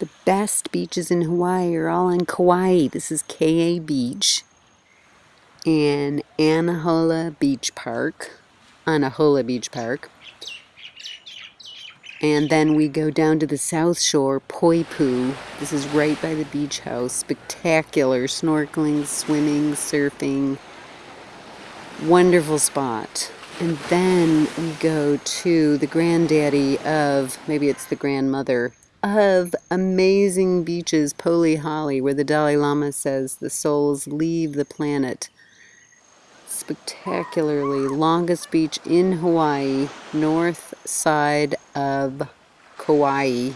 The best beaches in Hawaii are all in Kauai. This is Ke'e Beach and Anahola Beach Park. Anahola Beach Park. And then we go down to the south shore, Poipu. This is right by the beach house. Spectacular snorkeling, swimming, surfing. Wonderful spot. And then we go to the granddaddy of, maybe it's the grandmother, of amazing beaches, Polihale, where the Dalai Lama says the souls leave the planet spectacularly longest beach in Hawaii, north side of Kauai.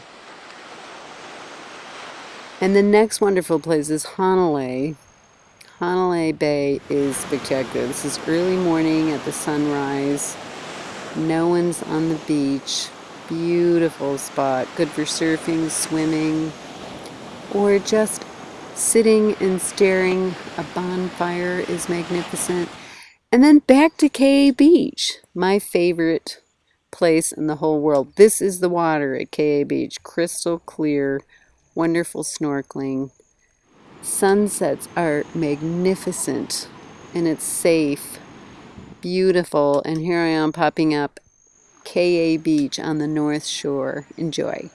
And the next wonderful place is Hanalei. Hanalei Bay is spectacular. This is early morning at the sunrise. No one's on the beach. Beautiful spot. Good for surfing, swimming, or just sitting and staring. A bonfire is magnificent. And then back to Ke'e Beach, my favorite place in the whole world. This is the water at Ke'e Beach, crystal clear, wonderful snorkeling. Sunsets are magnificent and it's safe, beautiful. And here I am popping up Ke'e Beach on the North Shore. Enjoy.